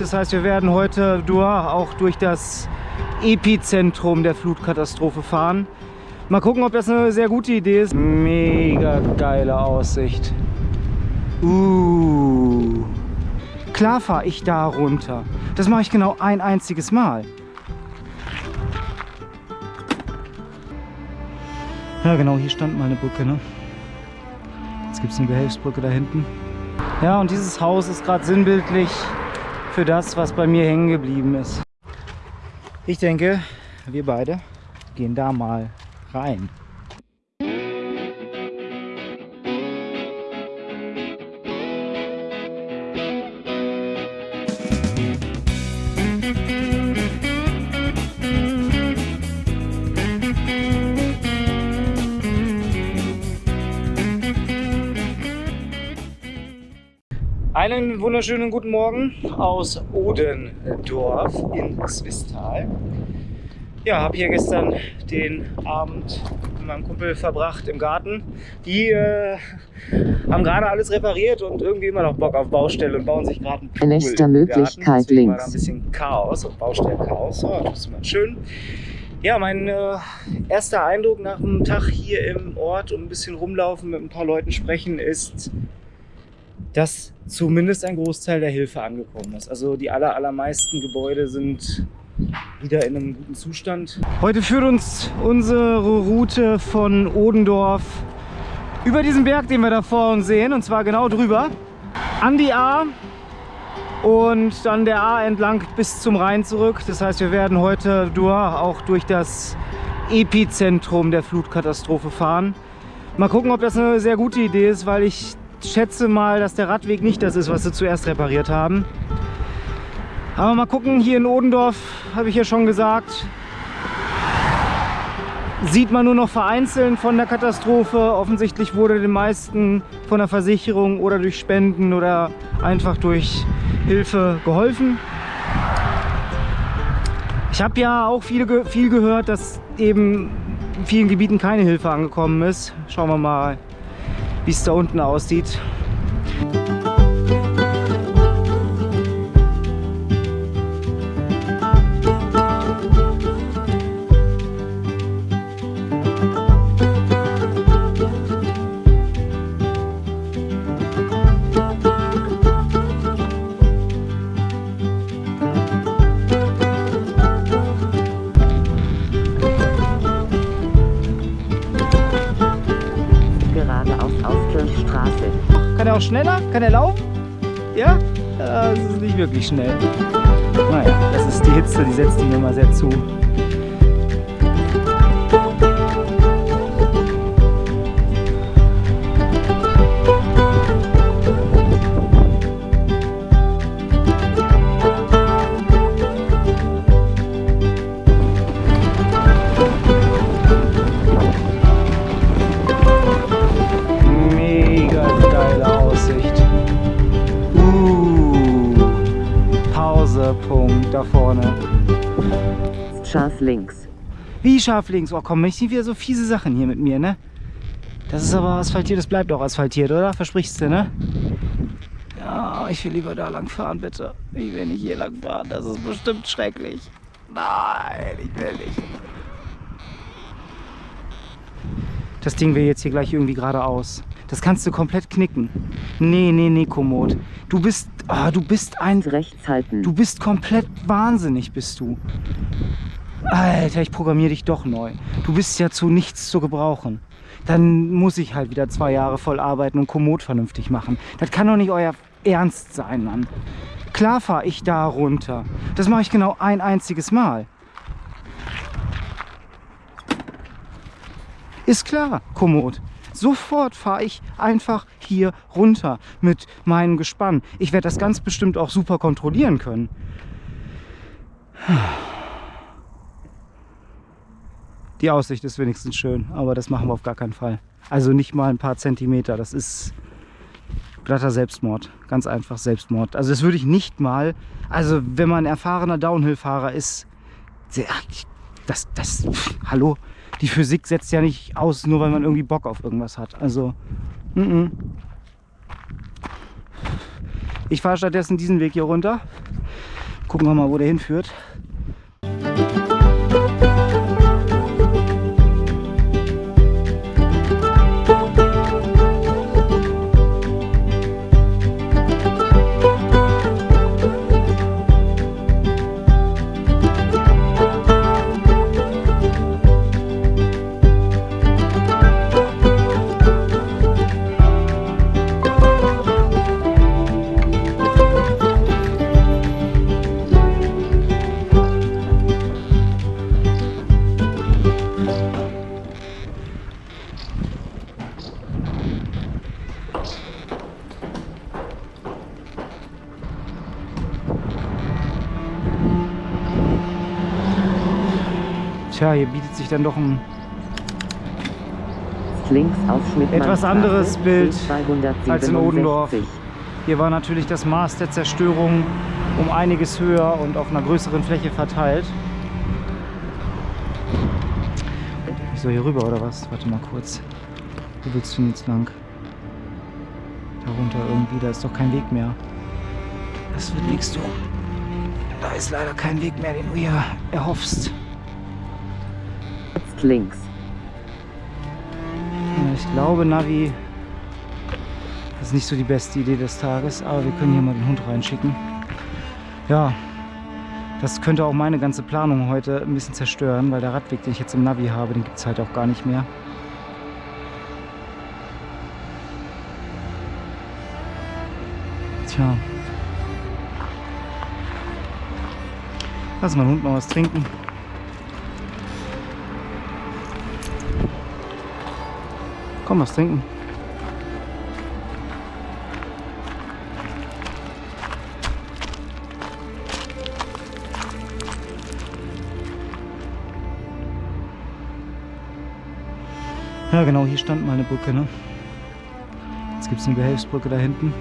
Das heißt, wir werden heute auch durch das Epizentrum der Flutkatastrophe fahren. Mal gucken, ob das eine sehr gute Idee ist. Mega geile Aussicht. Uh. Klar fahre ich da runter. Das mache ich genau ein einziges Mal. Ja genau, hier stand mal eine Brücke. Ne? Jetzt gibt es eine Behelfsbrücke da hinten. Ja, und dieses Haus ist gerade sinnbildlich für das, was bei mir hängen geblieben ist. Ich denke, wir beide gehen da mal rein. Einen wunderschönen guten Morgen aus Odendorf in Swistal. Ja, habe hier gestern den Abend mit meinem Kumpel verbracht im Garten. Die äh, haben gerade alles repariert und irgendwie immer noch Bock auf Baustelle und bauen sich gerade einen Pool Nächster Möglichkeit links. war da ein bisschen Chaos und Baustellenchaos. Oh, das ist mal schön. Ja, mein äh, erster Eindruck nach einem Tag hier im Ort und ein bisschen rumlaufen, mit ein paar Leuten sprechen, ist, dass zumindest ein Großteil der Hilfe angekommen ist. Also die aller, allermeisten Gebäude sind wieder in einem guten Zustand. Heute führt uns unsere Route von Odendorf über diesen Berg, den wir da vor uns sehen, und zwar genau drüber, an die A und dann der A entlang bis zum Rhein zurück. Das heißt, wir werden heute auch durch das Epizentrum der Flutkatastrophe fahren. Mal gucken, ob das eine sehr gute Idee ist, weil ich schätze mal, dass der Radweg nicht das ist, was sie zuerst repariert haben. Aber mal gucken, hier in Odendorf, habe ich ja schon gesagt, sieht man nur noch vereinzelt von der Katastrophe. Offensichtlich wurde den meisten von der Versicherung oder durch Spenden oder einfach durch Hilfe geholfen. Ich habe ja auch viel, viel gehört, dass eben in vielen Gebieten keine Hilfe angekommen ist. Schauen wir mal, wie es da unten aussieht. Kann er laufen? Ja? Das ist nicht wirklich schnell. Naja, das ist die Hitze, die setzt ihm immer sehr zu. Scharf links. Wie scharf links? Oh komm, ich sehe wieder so fiese Sachen hier mit mir, ne? Das ist aber asphaltiert, das bleibt auch asphaltiert, oder? Versprichst du, ne? Ja, ich will lieber da lang fahren, bitte. Ich will nicht hier lang fahren, das ist bestimmt schrecklich. Nein, ich will nicht. Das Ding will jetzt hier gleich irgendwie geradeaus. Das kannst du komplett knicken. Nee, nee, nee, Komoot. Du bist, oh, du bist ein... Rechts halten. Du bist komplett wahnsinnig, bist du. Alter, ich programmiere dich doch neu. Du bist ja zu nichts zu gebrauchen. Dann muss ich halt wieder zwei Jahre voll arbeiten und Komoot vernünftig machen. Das kann doch nicht euer Ernst sein, Mann. Klar fahre ich da runter. Das mache ich genau ein einziges Mal. Ist klar, Komoot. Sofort fahre ich einfach hier runter mit meinem Gespann. Ich werde das ganz bestimmt auch super kontrollieren können. Die Aussicht ist wenigstens schön, aber das machen wir auf gar keinen Fall. Also nicht mal ein paar Zentimeter, das ist glatter Selbstmord. Ganz einfach Selbstmord. Also das würde ich nicht mal, also wenn man erfahrener Downhill-Fahrer ist, das, das, pff, hallo, die Physik setzt ja nicht aus, nur weil man irgendwie Bock auf irgendwas hat. Also, mm -mm. ich fahre stattdessen diesen Weg hier runter. Gucken wir mal, wo der hinführt. Hier bietet sich dann doch ein Links Etwas anderes Bild C267. als in Odendorf. Hier war natürlich das Maß der Zerstörung um einiges höher und auf einer größeren Fläche verteilt. Ich soll hier rüber oder was? Warte mal kurz. Wo willst du denn jetzt lang? Darunter irgendwie, da ist doch kein Weg mehr. Das wird nichts, du. Da ist leider kein Weg mehr, den du hier erhoffst. Links. Ich glaube, Navi das ist nicht so die beste Idee des Tages, aber wir können hier mal den Hund reinschicken. Ja, das könnte auch meine ganze Planung heute ein bisschen zerstören, weil der Radweg, den ich jetzt im Navi habe, den gibt es halt auch gar nicht mehr. Tja. Lass mal den Hund noch was trinken. Komm, was trinken. Ja, genau, hier stand mal eine Brücke, ne? Jetzt gibt es eine Behelfsbrücke da hinten.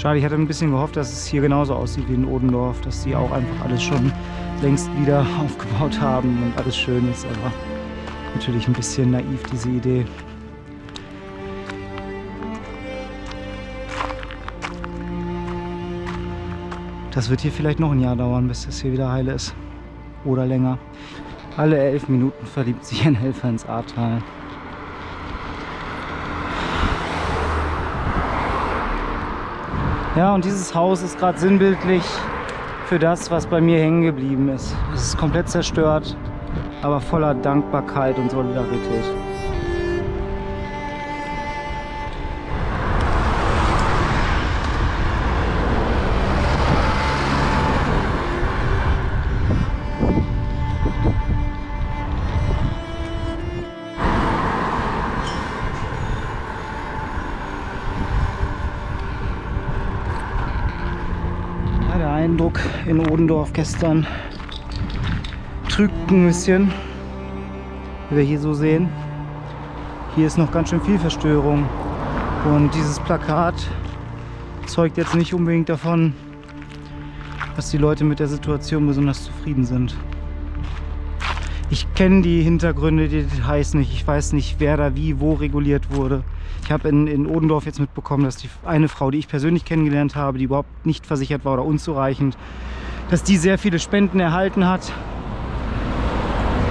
Schade, ich hatte ein bisschen gehofft, dass es hier genauso aussieht wie in Odendorf, dass die auch einfach alles schon längst wieder aufgebaut haben und alles schön ist, aber natürlich ein bisschen naiv diese Idee. Das wird hier vielleicht noch ein Jahr dauern, bis das hier wieder heil ist. Oder länger. Alle elf Minuten verliebt sich ein Helfer ins Ahrtal. Ja, und dieses Haus ist gerade sinnbildlich für das, was bei mir hängen geblieben ist. Es ist komplett zerstört, aber voller Dankbarkeit und Solidarität. Eindruck in Odendorf gestern trügt ein bisschen, wie wir hier so sehen. Hier ist noch ganz schön viel Verstörung und dieses Plakat zeugt jetzt nicht unbedingt davon, dass die Leute mit der Situation besonders zufrieden sind. Ich kenne die Hintergründe, die Details nicht. Ich weiß nicht, wer da wie, wo reguliert wurde. Ich habe in, in Odendorf jetzt mitbekommen, dass die eine Frau, die ich persönlich kennengelernt habe, die überhaupt nicht versichert war oder unzureichend, dass die sehr viele Spenden erhalten hat.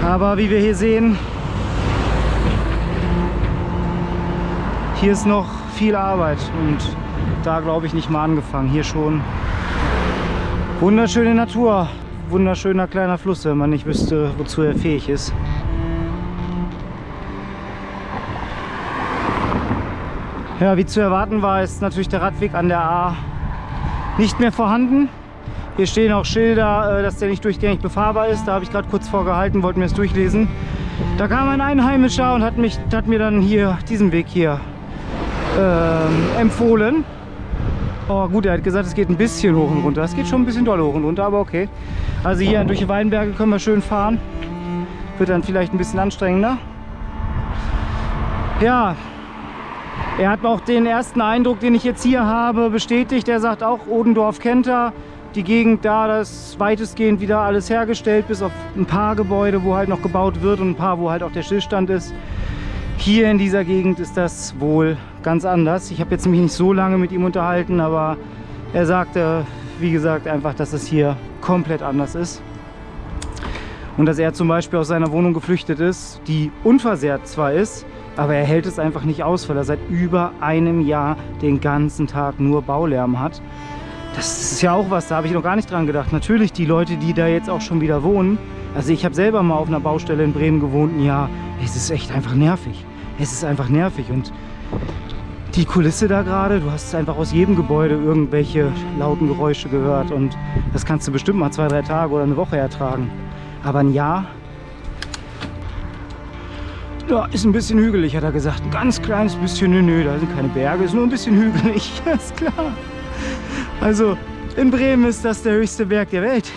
Aber wie wir hier sehen, hier ist noch viel Arbeit und da glaube ich nicht mal angefangen. Hier schon wunderschöne Natur, wunderschöner kleiner Fluss, wenn man nicht wüsste, wozu er fähig ist. Ja, wie zu erwarten war, ist natürlich der Radweg an der A nicht mehr vorhanden. Hier stehen auch Schilder, äh, dass der nicht durchgängig befahrbar ist. Da habe ich gerade kurz vorgehalten, wollte mir das durchlesen. Da kam ein Einheimischer und hat, mich, hat mir dann hier diesen Weg hier ähm, empfohlen. Oh gut, er hat gesagt, es geht ein bisschen hoch und runter. Es geht schon ein bisschen doll hoch und runter, aber okay. Also hier durch die Weinberge können wir schön fahren. Wird dann vielleicht ein bisschen anstrengender. Ja, er hat auch den ersten Eindruck, den ich jetzt hier habe, bestätigt. Er sagt auch, Odendorf kennt er. die Gegend da, das ist weitestgehend wieder alles hergestellt, bis auf ein paar Gebäude, wo halt noch gebaut wird und ein paar, wo halt auch der Stillstand ist. Hier in dieser Gegend ist das wohl ganz anders. Ich habe jetzt mich nicht so lange mit ihm unterhalten, aber er sagte, wie gesagt, einfach, dass es hier komplett anders ist. Und dass er zum Beispiel aus seiner Wohnung geflüchtet ist, die unversehrt zwar ist, aber er hält es einfach nicht aus, weil er seit über einem Jahr den ganzen Tag nur Baulärm hat. Das ist ja auch was, da habe ich noch gar nicht dran gedacht. Natürlich die Leute, die da jetzt auch schon wieder wohnen. Also ich habe selber mal auf einer Baustelle in Bremen gewohnt. Ja, es ist echt einfach nervig. Es ist einfach nervig und die Kulisse da gerade, du hast einfach aus jedem Gebäude irgendwelche lauten Geräusche gehört und das kannst du bestimmt mal zwei, drei Tage oder eine Woche ertragen. Aber ein Jahr, ja, ist ein bisschen hügelig, hat er gesagt. Ein ganz kleines bisschen, nö, nö, da sind keine Berge, ist nur ein bisschen hügelig, ist klar. Also in Bremen ist das der höchste Berg der Welt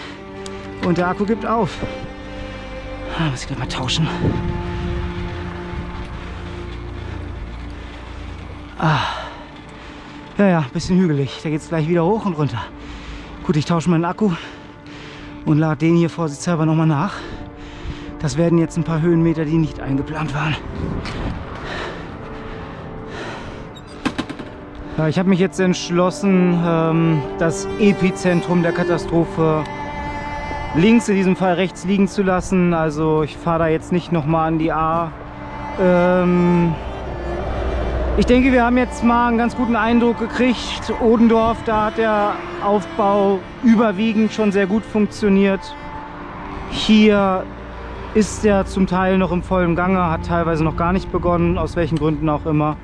und der Akku gibt auf. Ah, muss ich gleich mal tauschen. Ah. Ja, ja, bisschen hügelig. Da geht es gleich wieder hoch und runter. Gut, ich tausche meinen Akku und lade den hier vorsichtshalber nochmal nach. Das werden jetzt ein paar Höhenmeter, die nicht eingeplant waren. Ich habe mich jetzt entschlossen, ähm, das Epizentrum der Katastrophe links, in diesem Fall rechts liegen zu lassen. Also ich fahre da jetzt nicht nochmal an die A. Ähm, ich denke, wir haben jetzt mal einen ganz guten Eindruck gekriegt. Odendorf, da hat der Aufbau überwiegend schon sehr gut funktioniert. Hier ist er zum Teil noch im vollen Gange, hat teilweise noch gar nicht begonnen, aus welchen Gründen auch immer.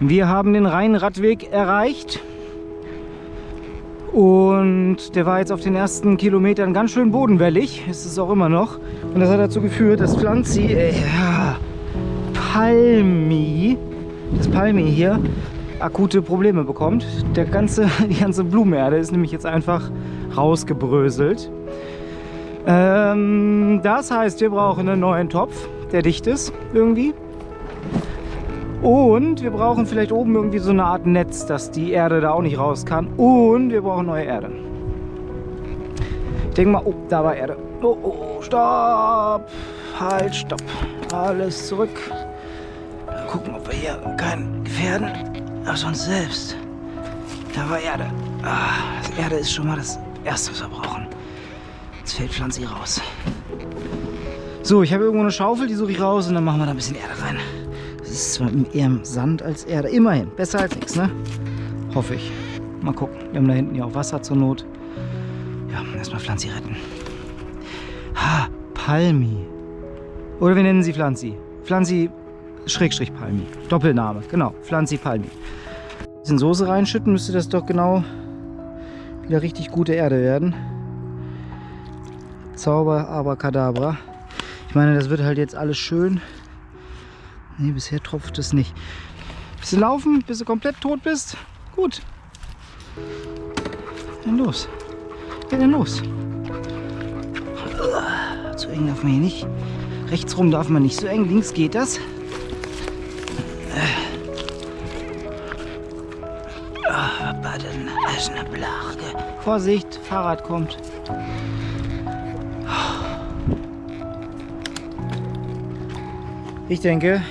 Wir haben den Rheinradweg erreicht. Und der war jetzt auf den ersten Kilometern ganz schön bodenwellig. Ist es auch immer noch. Und das hat dazu geführt, dass Pflanzi, äh, ja, Palmi, das Palmi hier, akute Probleme bekommt. Der ganze, die ganze Blumenerde ist nämlich jetzt einfach rausgebröselt. Ähm, das heißt, wir brauchen einen neuen Topf, der dicht ist irgendwie. Und wir brauchen vielleicht oben irgendwie so eine Art Netz, dass die Erde da auch nicht raus kann. Und wir brauchen neue Erde. Ich denke mal, oh, da war Erde. Oh, oh, oh, stopp. Halt, stopp. Alles zurück. Mal gucken, ob wir hier keinen gefährden. Ach, sonst selbst. Da war Erde. Ah, das Erde ist schon mal das Erste, was wir brauchen. Jetzt fällt Pflanze raus. So, ich habe irgendwo eine Schaufel, die suche ich raus und dann machen wir da ein bisschen Erde rein ist zwar eher Sand als Erde. Immerhin, besser als nichts, ne? Hoffe ich. Mal gucken. Wir haben da hinten ja auch Wasser zur Not. Ja, erstmal Pflanzi retten. Ha, Palmi. Oder wir nennen sie Pflanzi. Pflanzi Schrägstrich Palmi. Doppelname, genau. Pflanzi Palmi. Ein bisschen Soße reinschütten, müsste das doch genau wieder richtig gute Erde werden. Zauber, aber Kadabra. Ich meine, das wird halt jetzt alles schön Ne, bisher tropft es nicht. Bisschen laufen, bis du komplett tot bist. Gut. Dann los. Ja, dann los. Zu eng darf man hier nicht. Rechts rum darf man nicht so eng. Links geht das. Baden, ist eine Blage. Vorsicht, Fahrrad kommt. Ich denke,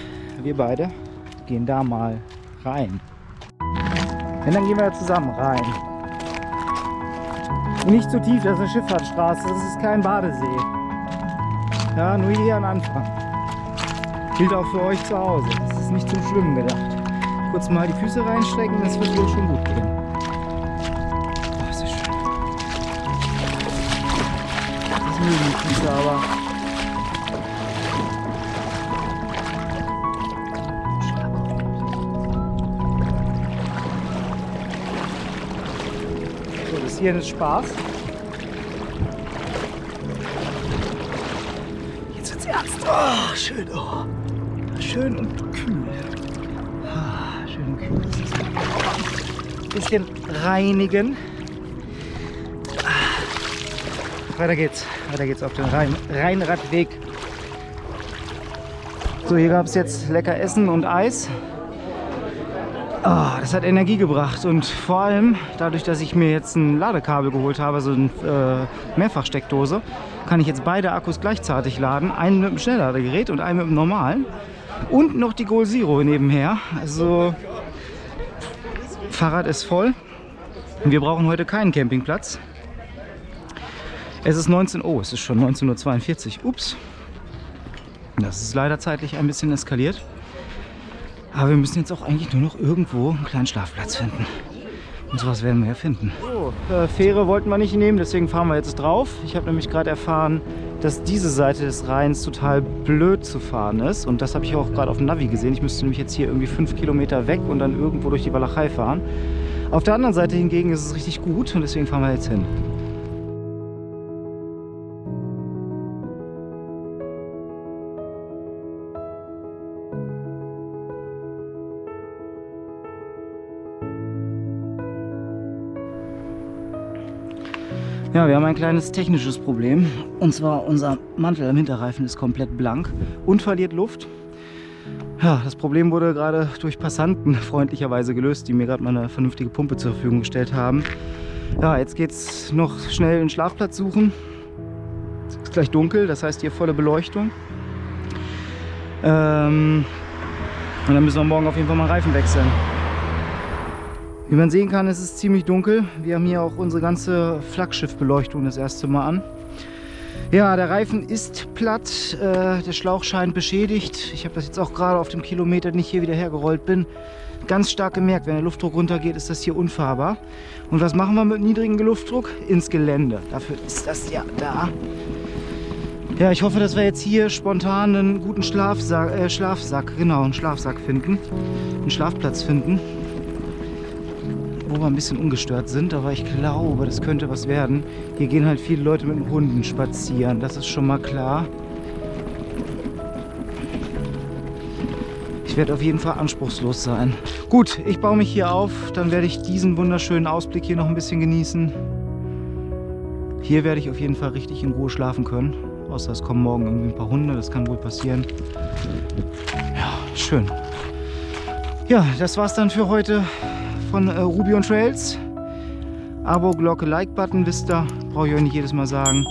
wir beide gehen da mal rein. Und dann gehen wir zusammen rein. nicht zu tief, das ist eine Schifffahrtsstraße, das ist kein Badesee. Ja, nur hier am Anfang. Gilt auch für euch zu Hause. Das ist nicht zum Schwimmen gedacht. Kurz mal die Füße reinstrecken, das wird wohl schon gut gehen. Das mögen die Füße aber. hier ist Spaß. Jetzt wird's ernst. Oh, schön. Oh. Schön und kühl. Ah, schön und kühl. Bisschen reinigen. Weiter geht's. Weiter geht's auf den Rhein Rheinradweg. So, hier gab es jetzt lecker Essen und Eis. Ah, das hat Energie gebracht und vor allem dadurch, dass ich mir jetzt ein Ladekabel geholt habe, so eine äh, Mehrfachsteckdose, kann ich jetzt beide Akkus gleichzeitig laden. Einen mit dem Schnellladegerät und einen mit dem normalen. Und noch die Goal Zero nebenher. Also Fahrrad ist voll. Wir brauchen heute keinen Campingplatz. Es ist 19 Uhr, oh, es ist schon 19.42 Uhr. Ups. Das ist leider zeitlich ein bisschen eskaliert. Aber wir müssen jetzt auch eigentlich nur noch irgendwo einen kleinen Schlafplatz finden. Und sowas werden wir ja finden. So, äh, Fähre wollten wir nicht nehmen, deswegen fahren wir jetzt drauf. Ich habe nämlich gerade erfahren, dass diese Seite des Rheins total blöd zu fahren ist. Und das habe ich auch gerade auf dem Navi gesehen. Ich müsste nämlich jetzt hier irgendwie fünf Kilometer weg und dann irgendwo durch die Walachei fahren. Auf der anderen Seite hingegen ist es richtig gut und deswegen fahren wir jetzt hin. Ein kleines technisches Problem. Und zwar unser Mantel am Hinterreifen ist komplett blank und verliert Luft. Ja, das Problem wurde gerade durch Passanten freundlicherweise gelöst, die mir gerade mal eine vernünftige Pumpe zur Verfügung gestellt haben. Ja, jetzt geht es noch schnell einen Schlafplatz suchen. Es ist gleich dunkel, das heißt hier volle Beleuchtung. Ähm, und dann müssen wir morgen auf jeden Fall mal Reifen wechseln. Wie man sehen kann, ist es ziemlich dunkel. Wir haben hier auch unsere ganze Flaggschiffbeleuchtung das erste Mal an. Ja, der Reifen ist platt, äh, der Schlauch scheint beschädigt. Ich habe das jetzt auch gerade auf dem Kilometer, den ich hier wieder hergerollt bin, ganz stark gemerkt. Wenn der Luftdruck runtergeht, ist das hier unfahrbar. Und was machen wir mit niedrigem Luftdruck? Ins Gelände. Dafür ist das ja da. Ja, ich hoffe, dass wir jetzt hier spontan einen guten Schlafsack, äh, Schlafsack, genau, einen Schlafsack finden, einen Schlafplatz finden wo wir ein bisschen ungestört sind, aber ich glaube, das könnte was werden. Hier gehen halt viele Leute mit dem Hunden spazieren, das ist schon mal klar. Ich werde auf jeden Fall anspruchslos sein. Gut, ich baue mich hier auf, dann werde ich diesen wunderschönen Ausblick hier noch ein bisschen genießen. Hier werde ich auf jeden Fall richtig in Ruhe schlafen können. Außer es kommen morgen irgendwie ein paar Hunde, das kann wohl passieren. Ja, schön. Ja, das war's dann für heute von äh, Ruby on Trails. Abo, Glocke, Like-Button, wisst ihr, brauche ich euch nicht jedes Mal sagen.